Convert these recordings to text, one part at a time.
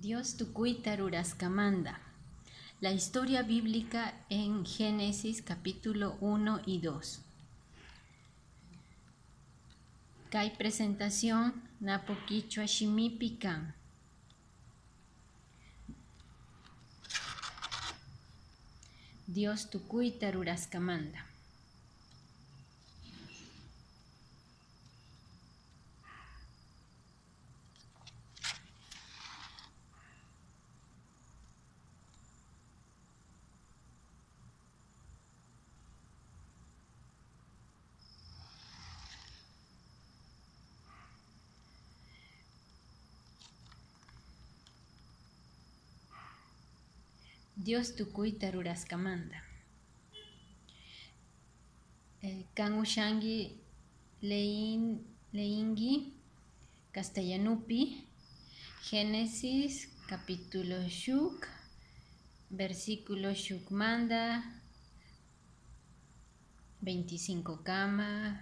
Dios tukuita ruraskamanda. La historia bíblica en Génesis capítulo 1 y 2. Kai presentación napo quichua. Dios tukuita Dios tukuita ruraskamanda. Eh, kan ushangi lein, leingi castellanupi Génesis capítulo shuk versículo shuk manda 25 kama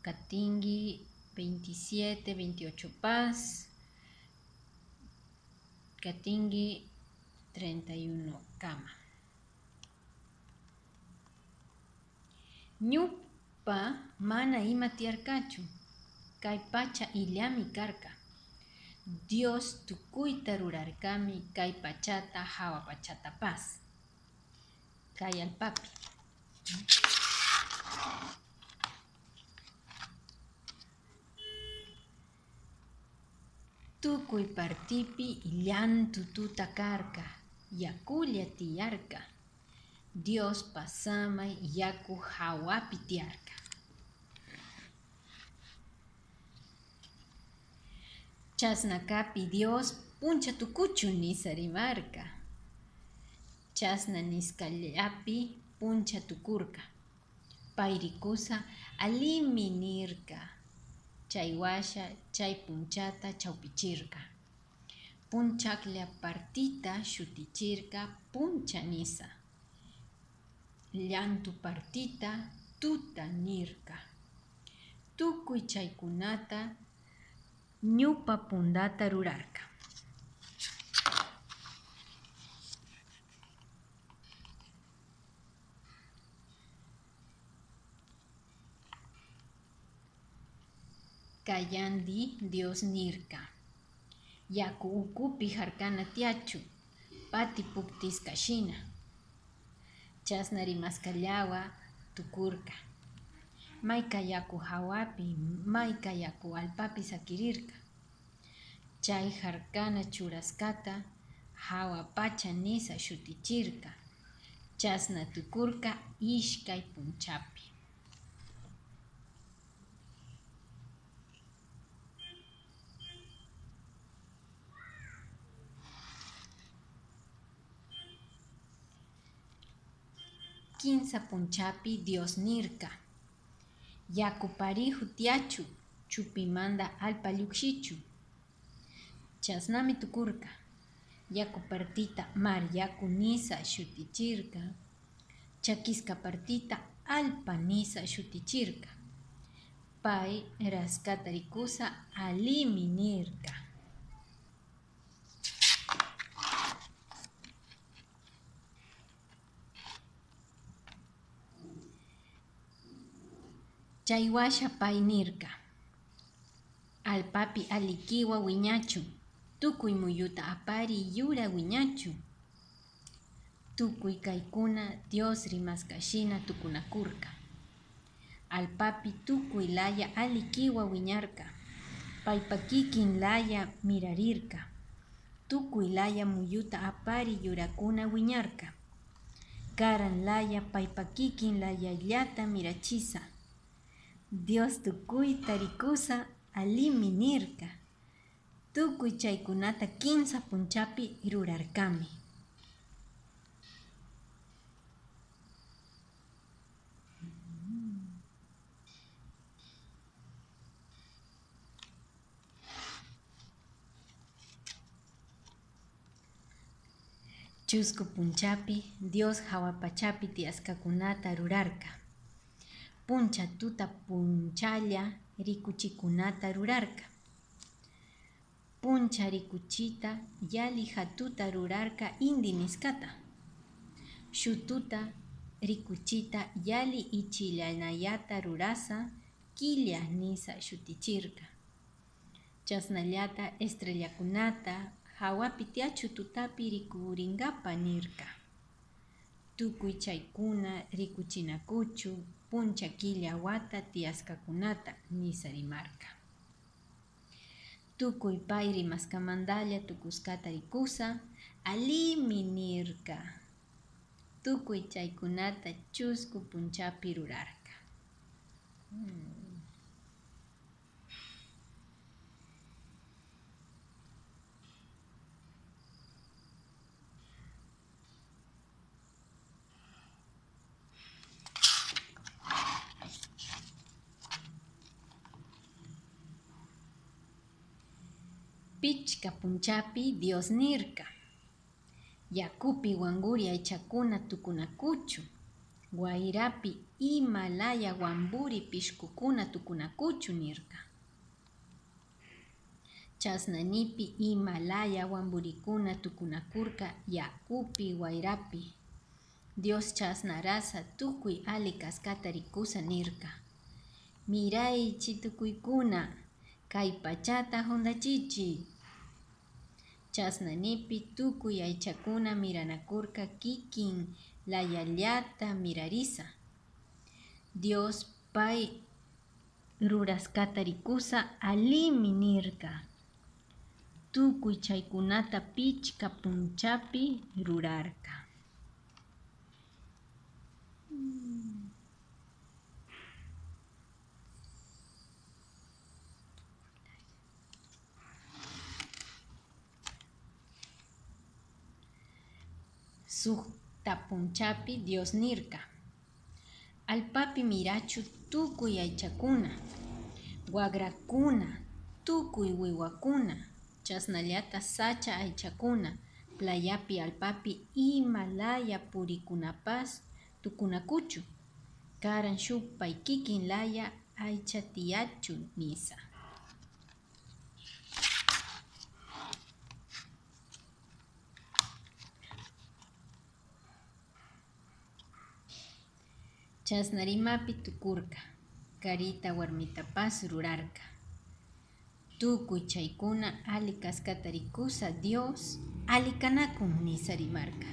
katingi 27 28 paz katingi 31 kama. Ñupa mana ima tiarkachu, kay pacha illami karka. Dios tukuyta rurarkami kay pachata hawa pachata paz. Kay alpapi. Tukuy partipi llantu tuta karka, yakulla tiyarka. Dios pasamay yaku hawapi tiyarka. Chasnakapi Dios puncha tukuchu nisarimarka. Chasna niskallapi puncha tukurka. Pairikusa alimi nirka. Chay washa, chay punchata chawpichirka. Punchaklla partita shutichirka puncha nisa. Llantu partita tuta nirka. Tukuy chaykunata ñupa pundata rurarka. Kayandi Dios nirka. Yaku ukupi harkana tiachu, pati puktiskashina. Chasna rimaskallawa tukurka. Mayka yaku hawapi, mayka yaku alpapi sakirirka. Chay harkana churaskata hawa pacha nisa shutichirka. Chasna tukurka ishkay punchapi. Quinza punchapi Dios nirka. Yaku parihu tiachu, chupimanda alpa llukshichu. Chasnami tukurka. Yaku partita mar yaku nisa shutichirka. Chakiska partita alpa nisa shutichirka. Pai raskata rikusa alimi nirka. Chaywasha painirka. Alpapi alikiwa wiñachu. Tukuy muyuta apari yura wiñachu. Tukuy kaikuna Dios rimaskashina tukunakurka. Alpapi tukuy laya alikiwa wiñarka. Paypa kikin laya mirarirka. Tukuy laya muyuta apari yurakuna wiñarka. Karan laya paypa kikin layallata mirachisa. Dios tukuyta rikusa alimi nirka. Tukuy chaykunata kinsa punchapi rurarkami. Chusku punchapi Dios hawapachapi tiaskakunata rurarka. Puncha tuta punchalla rikuchikunata rurarka. puncha rikuchita yali hatuta rurarka inti niskata. Shututa rikuchita yali ichillanayata rurasa killa nisa shutichirka chasnallata estrellakunata hawapi tiyachu tutapi rikurinkapa nirka rikuchinakuchu puncha killa wata tiyaskakunata nisa rimarka tukuy pay rimaskamantalla tukuskata rikusa alimi nirka tukuy chaykunata chusku punchapi rurarka hmm. Pichka punchapi Dios nirka. Yakupi wanguri aychakuna tukunakuchu. Guairapi Himalaya wamburi pishkukuna tukunakuchu nirka. Chasnanipi Himalaya wamburikuna tukunakurka yakupi wairapi. Dios chasnarasa tukui ali kaskata rikusa nirka. Miraychi tukuykuna kay pachata hundachichi. Chasnanipi tukuy aychakuna miranakurka kikin layallata mirarisa. Dios pay ruraskata rikusa alimi nirka. Tukuy chaykunata pichka punchapi rurarka. Sukta punchapi Dios nirka. Alpapi mirachu tukuy aychakuna, wagrakuna, tukuy wiwakuna, chasnallata sacha aychakuna, playapi alpapi Himalaya purikunapas tukunakuchu, karan shuk pay kikin laya aycha tiyachu nisa. Chasnarimapi tukurka, karita warmitapas rurarka. Tukuy chaykuna ali kaskata Dios alikanakun nisarimarka.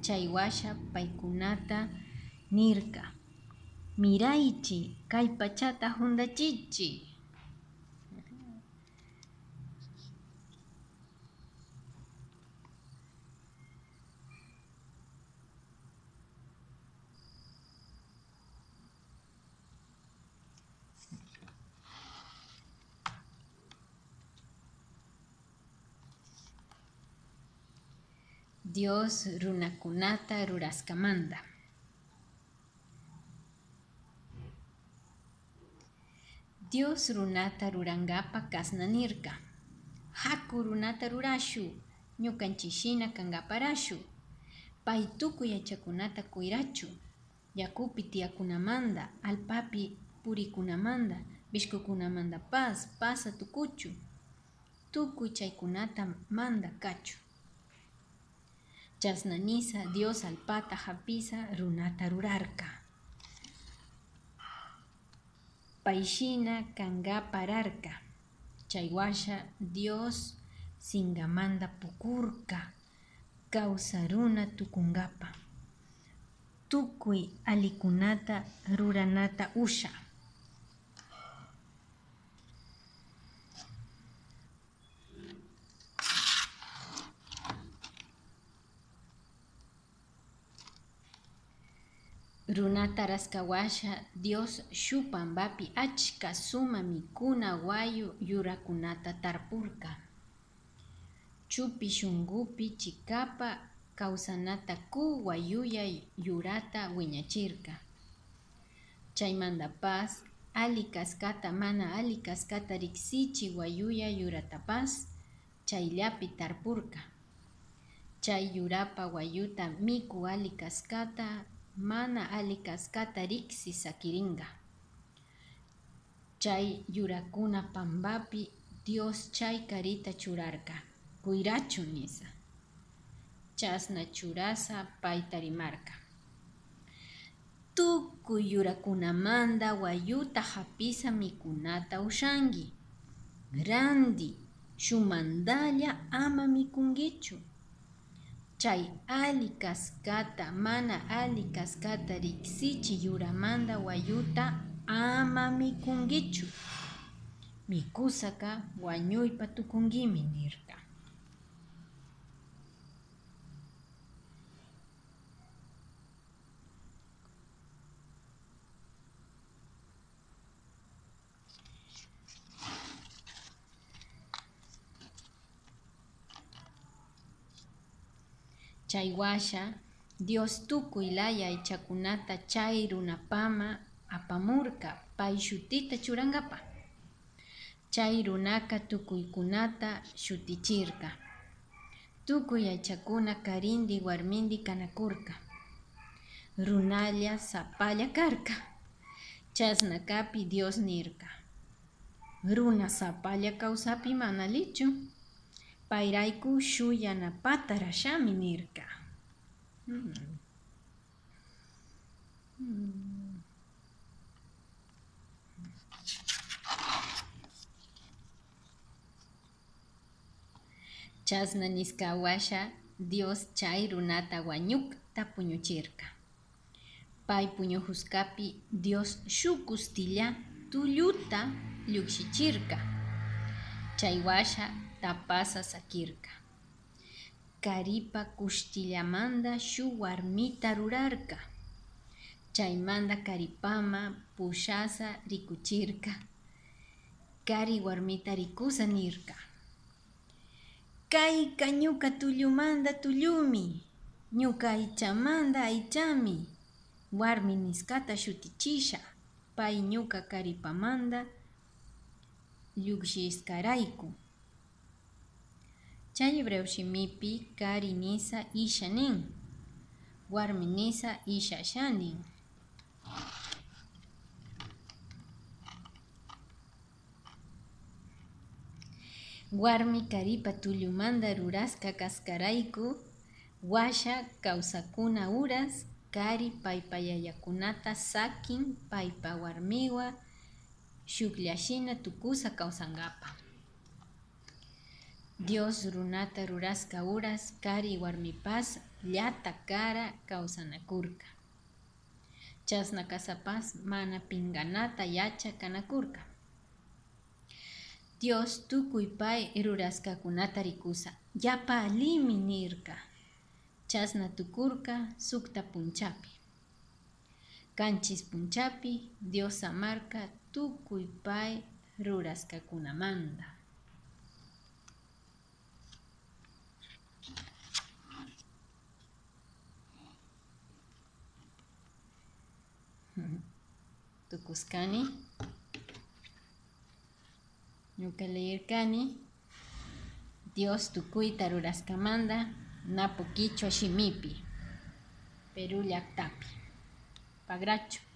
Chaywasha paykunata nirka. Miraychi kay pachata hundachichi. Dios runakunata ruraskamanda. Dios runata rurangapa kasnanirka. Haku runata rurashu, ñukanchishina kangaparashu. Pay tukuy yachakunata kuirachu. Yakupi tiyakunamanda, alpapi purikunamanda, bishkukunamanda pas, pasa tukuchu. Tukuy chaykunata manda kachu. Chasnanisa Dios alpata hapisa runata rurarka. Paishina kanga pararka. Chaywasha Dios singamanda pukurka. Kausaruna tukungapa. Tukui alikunata ruranata usha. Runata raskawasha Dios shupambapi achka suma mikuna wayu yurakunata tarpurka. Chupi shungupi chikapa kawsanata ku wayuya yurata wiñachirka. Chaymandapas ali kaskata mana ali kaskata riksichi wayuya yuratapas chayllapi tarpurka. Chay yurapa wayuta miku ali kaskata mana ali kaskata riksi sakiringa. Chay yurakuna pambapi Dios chay carita churarka, kuirachu nisa. Chasna churasa paitarimarka. Tukuy yurakunamanda wayuta hapisa mikunata ushangi. Grandi, shumandalla ama mikungichu. Chay ali kaskata, mana ali kaskata riksichi yuramanda wayuta ama mikungichu. Mikusaka wañuypa tukungimi nirka. Chaywasha, Dios tukuylaya aychakunata chay runapama apamurka pay shutita churangapa. Chay runaka tukuykunata shutichirka. Tukuy aychakuna karindi warmindi kanakurka. Runalla sapalla karka. Chasnakapi Dios nirka. Runa sapalla kawsapi mana lichu. Payrayku shuyanapata rashami nirka. Hmm. Chasna Dios chay runata wañukta puñuchirka. Pay puñuhuskapi Dios shukustilla tulluta llukshichirka. Chaywasha tapasa sakirka. Karipa kustillamanda shuk warmita rurarka. Chaymanda karipama pushasa rikuchirka. Kari warmita nirka. Kayka ñuka tullumanda tullumi. Ñuka aychamanda aychami. Warmi niskata shutichisha. Pay ñuka karipamanda llukshiskarayku. Chay breushimipi kari nisa isha nin. Warmi nisa isha shanin. Warmi karipa tullumanda ruraska kaskarayku washa kawsakuna uras kari paypa yayakunata sakin paypa warmiwa tukusa kawsankapa. Dios runata ruraska uras kari warmipas llata kara kawsanakurka. Chasna kasapas mana pinganata yacha kanakurka. Dios tukuy pay ruraskakunata rikusa. Yapa alimi nirka. Chasna tukurka sukta punchapi. Kanchis punchapi Dios amarka tukuy pay ruraskakunamanda. Tukuskani. Ñuka leerkani Dios tukuyta ruraskamanta napu kichwa shimipi Perú pagrachu